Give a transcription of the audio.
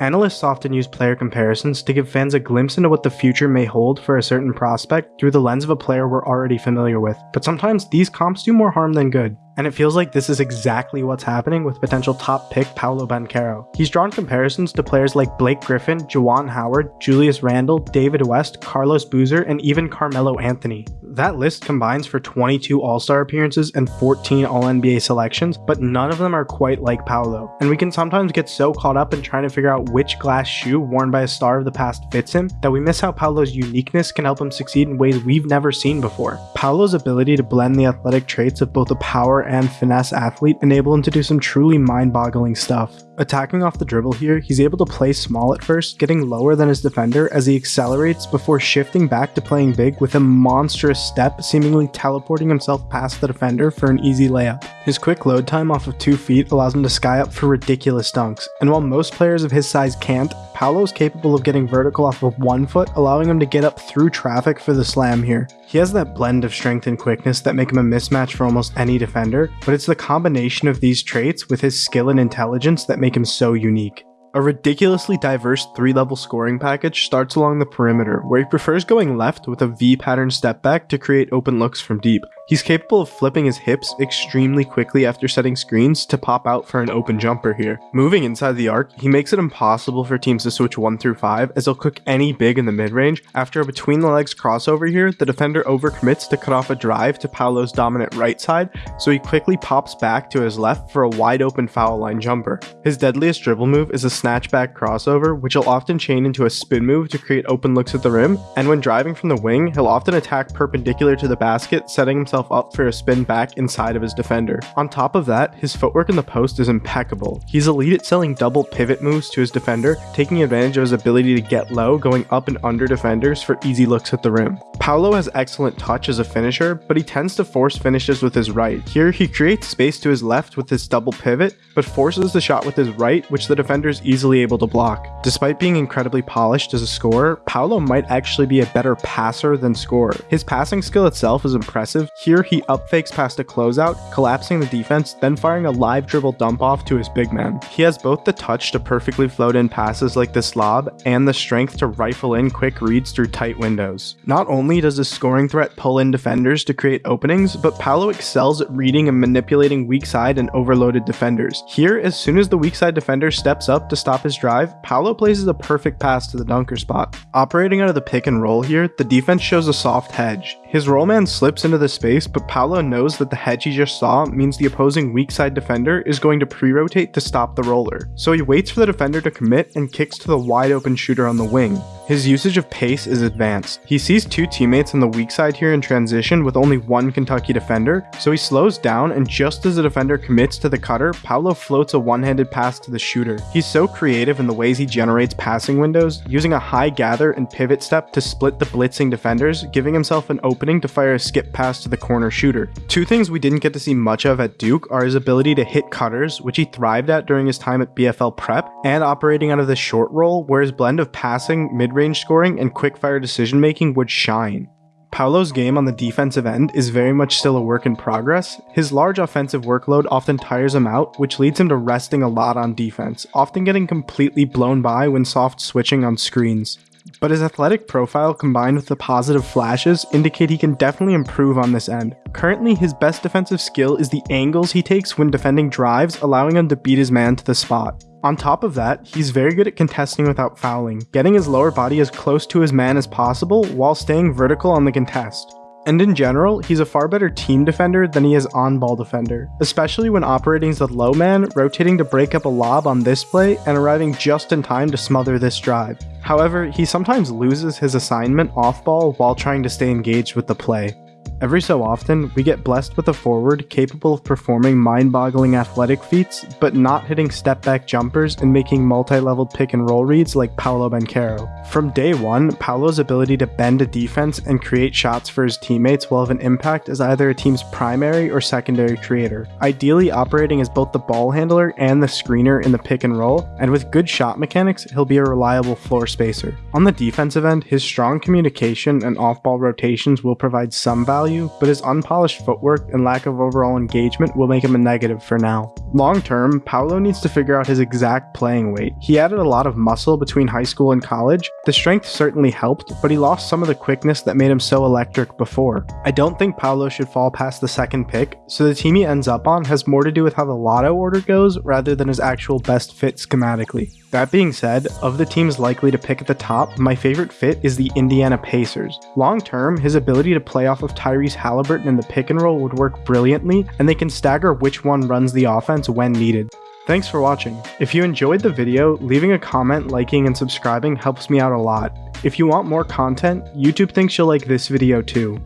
Analysts often use player comparisons to give fans a glimpse into what the future may hold for a certain prospect through the lens of a player we're already familiar with, but sometimes these comps do more harm than good. And it feels like this is exactly what's happening with potential top pick Paolo Banchero. He's drawn comparisons to players like Blake Griffin, Juwan Howard, Julius Randle, David West, Carlos Boozer, and even Carmelo Anthony. That list combines for 22 All-Star appearances and 14 All-NBA selections, but none of them are quite like Paolo. And we can sometimes get so caught up in trying to figure out which glass shoe worn by a star of the past fits him that we miss how Paolo's uniqueness can help him succeed in ways we've never seen before. Paolo's ability to blend the athletic traits of both a power and finesse athlete enable him to do some truly mind-boggling stuff. Attacking off the dribble here, he's able to play small at first, getting lower than his defender as he accelerates before shifting back to playing big with a monstrous step, seemingly teleporting himself past the defender for an easy layup. His quick load time off of 2 feet allows him to sky up for ridiculous dunks, and while most players of his size can't, Paolo is capable of getting vertical off of 1 foot, allowing him to get up through traffic for the slam here. He has that blend of strength and quickness that make him a mismatch for almost any defender, but it's the combination of these traits with his skill and intelligence that make make him so unique. A ridiculously diverse 3-level scoring package starts along the perimeter, where he prefers going left with a V-pattern step back to create open looks from deep. He's capable of flipping his hips extremely quickly after setting screens to pop out for an open jumper here. Moving inside the arc, he makes it impossible for teams to switch 1 through 5 as he'll cook any big in the mid-range. After a between the legs crossover here, the defender overcommits to cut off a drive to Paolo's dominant right side, so he quickly pops back to his left for a wide open foul line jumper. His deadliest dribble move is a snatchback crossover, which he'll often chain into a spin move to create open looks at the rim, and when driving from the wing, he'll often attack perpendicular to the basket, setting himself himself up for a spin back inside of his defender. On top of that, his footwork in the post is impeccable. He's elite at selling double pivot moves to his defender, taking advantage of his ability to get low, going up and under defenders for easy looks at the rim. Paolo has excellent touch as a finisher, but he tends to force finishes with his right. Here, he creates space to his left with his double pivot, but forces the shot with his right, which the defender is easily able to block. Despite being incredibly polished as a scorer, Paolo might actually be a better passer than scorer. His passing skill itself is impressive. Here, he upfakes past a closeout, collapsing the defense, then firing a live dribble dump off to his big man. He has both the touch to perfectly float in passes like this lob, and the strength to rifle in quick reads through tight windows. Not only does his scoring threat pull in defenders to create openings, but Paolo excels at reading and manipulating weak side and overloaded defenders. Here, as soon as the weak side defender steps up to stop his drive, Paolo places a perfect pass to the dunker spot. Operating out of the pick and roll here, the defense shows a soft hedge. His roll man slips into the space, but Paolo knows that the hedge he just saw means the opposing weak side defender is going to pre-rotate to stop the roller. So he waits for the defender to commit and kicks to the wide open shooter on the wing. His usage of pace is advanced. He sees two teammates on the weak side here in transition with only one Kentucky defender, so he slows down and just as the defender commits to the cutter, Paolo floats a one-handed pass to the shooter. He's so creative in the ways he generates passing windows, using a high gather and pivot step to split the blitzing defenders, giving himself an opening to fire a skip pass to the corner shooter. Two things we didn't get to see much of at Duke are his ability to hit cutters, which he thrived at during his time at BFL Prep, and operating out of the short roll, where his blend of passing, mid range scoring, and quick-fire decision-making would shine. Paolo's game on the defensive end is very much still a work in progress. His large offensive workload often tires him out, which leads him to resting a lot on defense, often getting completely blown by when soft switching on screens. But his athletic profile combined with the positive flashes indicate he can definitely improve on this end. Currently, his best defensive skill is the angles he takes when defending drives, allowing him to beat his man to the spot. On top of that, he's very good at contesting without fouling, getting his lower body as close to his man as possible while staying vertical on the contest. And in general, he's a far better team defender than he is on-ball defender, especially when operating as a low man, rotating to break up a lob on this play and arriving just in time to smother this drive. However, he sometimes loses his assignment off-ball while trying to stay engaged with the play. Every so often, we get blessed with a forward capable of performing mind-boggling athletic feats, but not hitting step-back jumpers and making multi-leveled pick-and-roll reads like Paolo Banchero. From day one, Paolo's ability to bend a defense and create shots for his teammates will have an impact as either a team's primary or secondary creator, ideally operating as both the ball handler and the screener in the pick and roll, and with good shot mechanics, he'll be a reliable floor spacer. On the defensive end, his strong communication and off-ball rotations will provide some value value, but his unpolished footwork and lack of overall engagement will make him a negative for now. Long term, Paolo needs to figure out his exact playing weight. He added a lot of muscle between high school and college. The strength certainly helped, but he lost some of the quickness that made him so electric before. I don't think Paolo should fall past the second pick, so the team he ends up on has more to do with how the lotto order goes rather than his actual best fit schematically. That being said, of the teams likely to pick at the top, my favorite fit is the Indiana Pacers. Long term, his ability to play off of Tyrese Haliburton in the pick and roll would work brilliantly, and they can stagger which one runs the offense when needed. Thanks for watching. If you enjoyed the video, leaving a comment, liking, and subscribing helps me out a lot. If you want more content, YouTube thinks you'll like this video too.